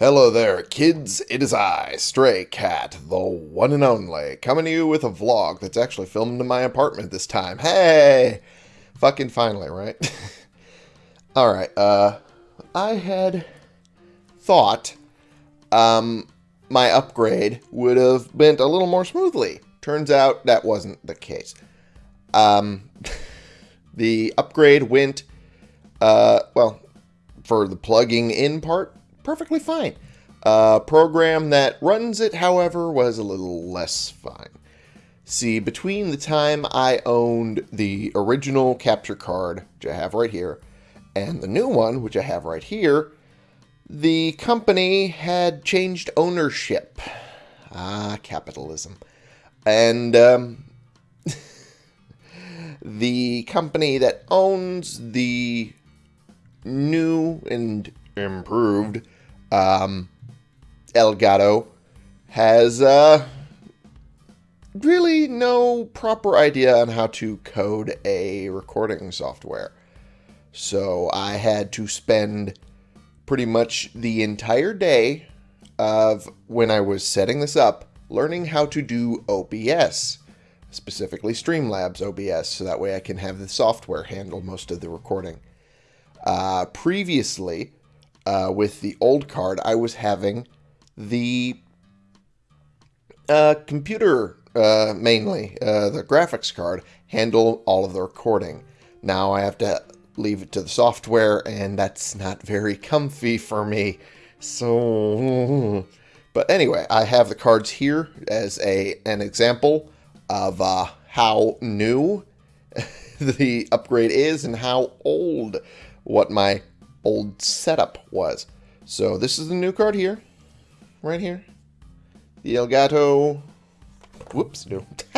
Hello there, kids. It is I, Stray Cat, the one and only, coming to you with a vlog that's actually filmed in my apartment this time. Hey! Fucking finally, right? Alright, uh, I had thought, um, my upgrade would have went a little more smoothly. Turns out that wasn't the case. Um, the upgrade went, uh, well, for the plugging in part, perfectly fine. Uh, program that runs it, however, was a little less fine. See, between the time I owned the original capture card, which I have right here, and the new one, which I have right here, the company had changed ownership. Ah, capitalism. And um, the company that owns the new and improved um, Elgato has uh, really no proper idea on how to code a recording software. So I had to spend pretty much the entire day of when I was setting this up learning how to do OBS, specifically Streamlabs OBS, so that way I can have the software handle most of the recording. Uh, previously, uh, with the old card, I was having the uh, computer, uh, mainly, uh, the graphics card, handle all of the recording. Now I have to leave it to the software, and that's not very comfy for me. So, but anyway, I have the cards here as a an example of uh, how new the upgrade is and how old what my old setup was. So this is the new card here, right here. The Elgato, whoops, no.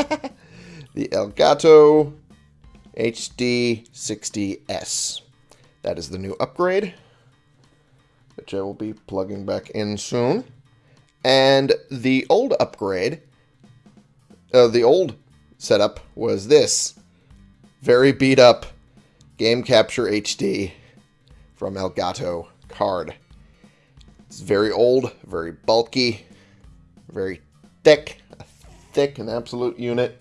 the Elgato HD60S. That is the new upgrade, which I will be plugging back in soon. And the old upgrade, uh, the old setup was this. Very beat up Game Capture HD from Elgato card. It's very old, very bulky, very thick, a thick and absolute unit.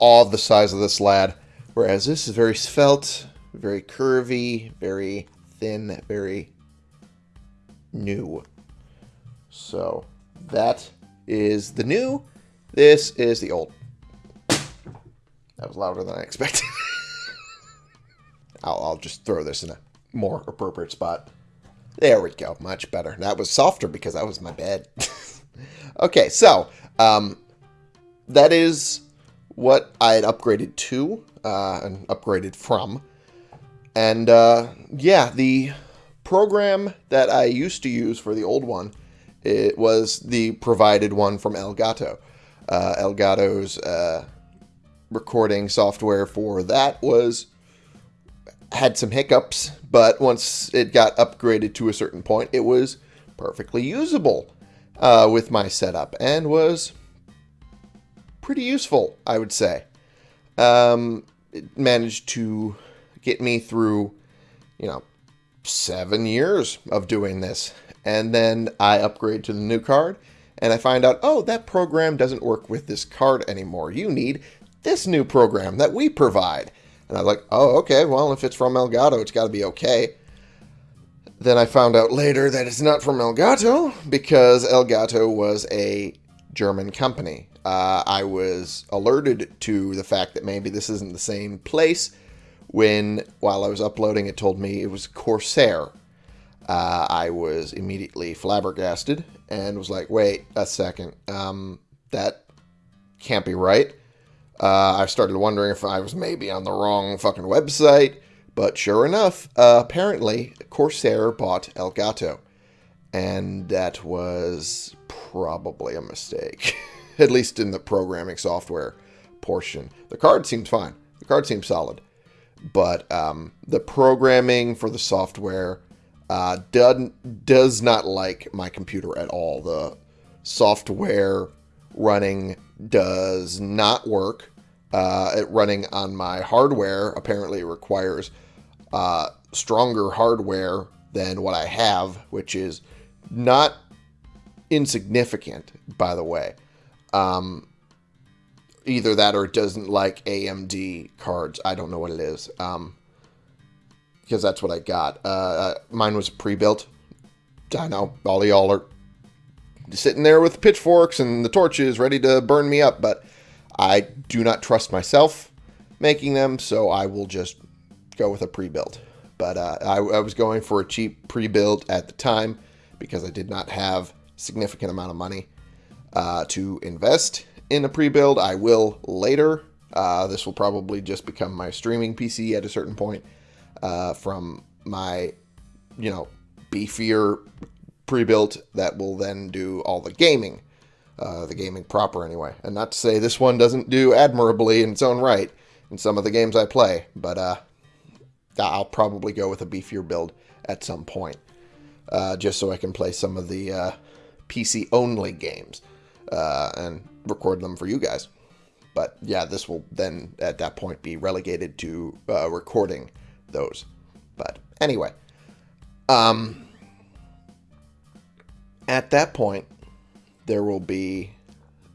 All the size of this lad. Whereas this is very svelte, very curvy, very thin, very new. So that is the new. This is the old. That was louder than I expected. I'll, I'll just throw this in a more appropriate spot. There we go. Much better. That was softer because that was my bed. okay, so um, that is what I had upgraded to uh, and upgraded from. And uh, yeah, the program that I used to use for the old one, it was the provided one from Elgato. Uh, Elgato's uh, recording software for that was had some hiccups, but once it got upgraded to a certain point, it was perfectly usable uh, with my setup and was pretty useful, I would say. Um, it managed to get me through, you know, seven years of doing this. And then I upgrade to the new card and I find out, oh, that program doesn't work with this card anymore. You need this new program that we provide. And I was like, oh, okay, well, if it's from Elgato, it's got to be okay. Then I found out later that it's not from Elgato because Elgato was a German company. Uh, I was alerted to the fact that maybe this isn't the same place when, while I was uploading, it told me it was Corsair. Uh, I was immediately flabbergasted and was like, wait a second, um, that can't be right. Uh, I started wondering if I was maybe on the wrong fucking website, but sure enough, uh, apparently Corsair bought Elgato, and that was probably a mistake, at least in the programming software portion. The card seemed fine. The card seemed solid, but um, the programming for the software uh, does, does not like my computer at all. The software running does not work. Uh, it running on my hardware apparently requires uh, stronger hardware than what I have, which is not insignificant, by the way. Um, either that or it doesn't like AMD cards. I don't know what it is. Um, because that's what I got. Uh, uh mine was pre-built. I know all y'all are sitting there with pitchforks and the torches ready to burn me up, but I do not trust myself making them, so I will just go with a pre-built. But uh, I, I was going for a cheap pre-built at the time because I did not have significant amount of money uh, to invest in a pre-build. I will later. Uh, this will probably just become my streaming PC at a certain point uh, from my, you know, beefier pre-built that will then do all the gaming, uh, the gaming proper anyway. And not to say this one doesn't do admirably in its own right in some of the games I play, but uh, I'll probably go with a beefier build at some point, uh, just so I can play some of the uh, PC only games uh, and record them for you guys. But yeah, this will then at that point be relegated to uh, recording those. But anyway, um, at that point, there will be,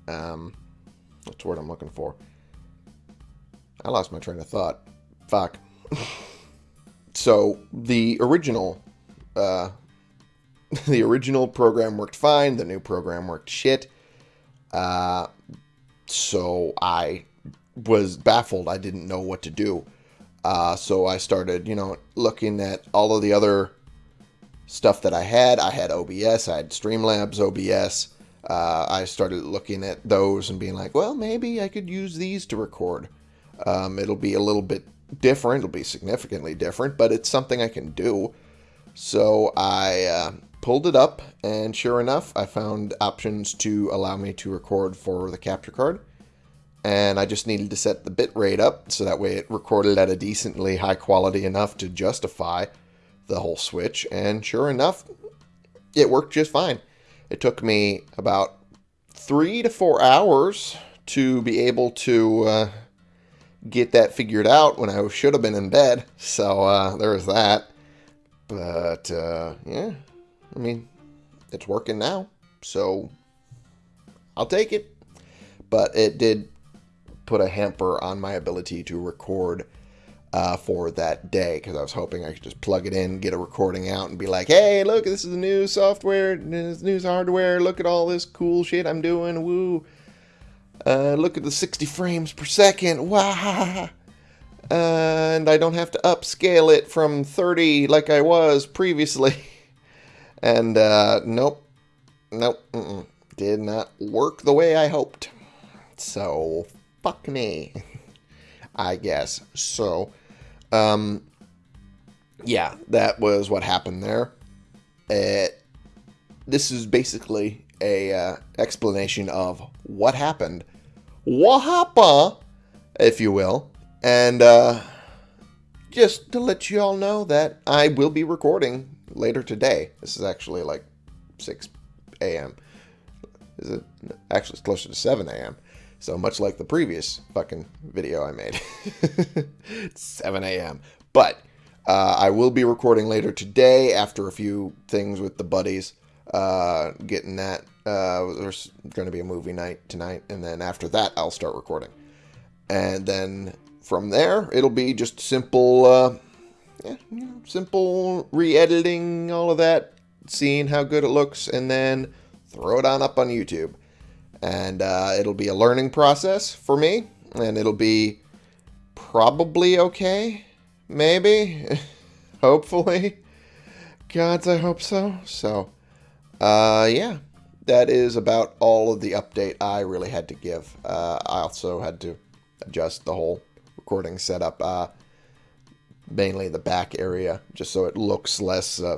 um, what's the word I'm looking for? I lost my train of thought. Fuck. so the original, uh, the original program worked fine. The new program worked shit. Uh, so I was baffled. I didn't know what to do. Uh, so I started, you know, looking at all of the other stuff that I had. I had OBS, I had Streamlabs OBS. Uh, I started looking at those and being like, well, maybe I could use these to record. Um, it'll be a little bit different. It'll be significantly different, but it's something I can do. So I uh, pulled it up, and sure enough, I found options to allow me to record for the capture card. And I just needed to set the bit rate up so that way it recorded at a decently high quality enough to justify the whole switch. And sure enough, it worked just fine. It took me about three to four hours to be able to uh, get that figured out when I should have been in bed. So uh, there was that. But uh, yeah, I mean, it's working now. So I'll take it. But it did put a hamper on my ability to record uh, for that day because I was hoping I could just plug it in, get a recording out, and be like, hey, look, this is the new software, this new hardware. Look at all this cool shit I'm doing. Woo. Uh, look at the 60 frames per second. Wow. And I don't have to upscale it from 30 like I was previously. and uh, nope. Nope. Mm -mm. Did not work the way I hoped. So, fuck me. I guess. So, um, yeah, that was what happened there. Uh, this is basically a uh, explanation of what happened, what happened, if you will, and uh, just to let you all know that I will be recording later today. This is actually like 6 a.m. Is it? Actually, it's closer to 7 a.m. So much like the previous fucking video I made. 7 a.m. But uh, I will be recording later today after a few things with the buddies. Uh, getting that. Uh, there's going to be a movie night tonight. And then after that, I'll start recording. And then from there, it'll be just simple, uh, yeah, simple re-editing, all of that, seeing how good it looks, and then throw it on up on YouTube. And uh, it'll be a learning process for me, and it'll be probably okay, maybe, hopefully. Gods, I hope so. So, uh, yeah, that is about all of the update I really had to give. Uh, I also had to adjust the whole recording setup, uh, mainly the back area, just so it looks less uh,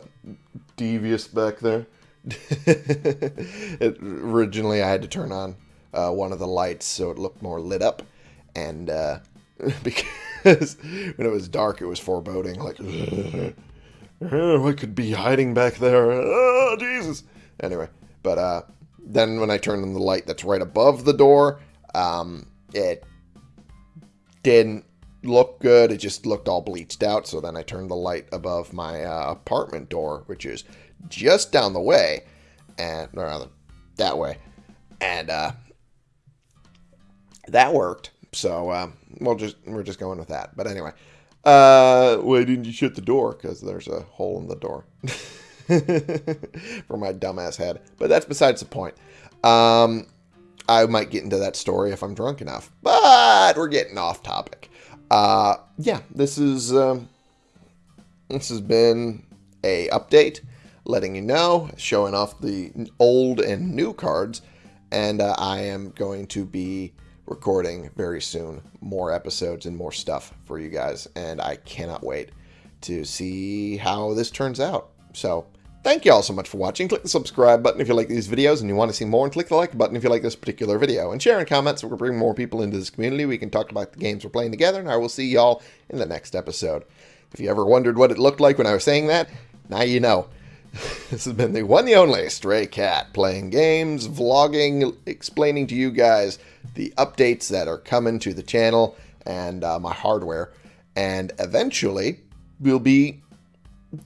devious back there. it, originally, I had to turn on uh, one of the lights so it looked more lit up, and uh, because when it was dark, it was foreboding, like, what could be hiding back there? Oh, Jesus! Anyway, but uh, then when I turned on the light that's right above the door, um, it didn't look good. It just looked all bleached out. So then I turned the light above my uh, apartment door, which is just down the way, and or rather that way, and uh, that worked. So uh, we'll just we're just going with that. But anyway, uh, why didn't you shut the door? Because there's a hole in the door for my dumbass head. But that's besides the point. Um, I might get into that story if I'm drunk enough. But we're getting off topic. Uh, yeah, this is um, this has been a update, letting you know, showing off the old and new cards, and uh, I am going to be recording very soon more episodes and more stuff for you guys, and I cannot wait to see how this turns out. So Thank you all so much for watching. Click the subscribe button if you like these videos and you want to see more, and click the like button if you like this particular video. And share in comments so we can bring more people into this community. We can talk about the games we're playing together, and I will see y'all in the next episode. If you ever wondered what it looked like when I was saying that, now you know. this has been the one the only Stray Cat, playing games, vlogging, explaining to you guys the updates that are coming to the channel and uh, my hardware. And eventually, we'll be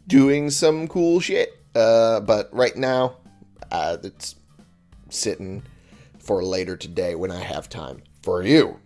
doing some cool shit uh, but right now, uh, it's sitting for later today when I have time for you.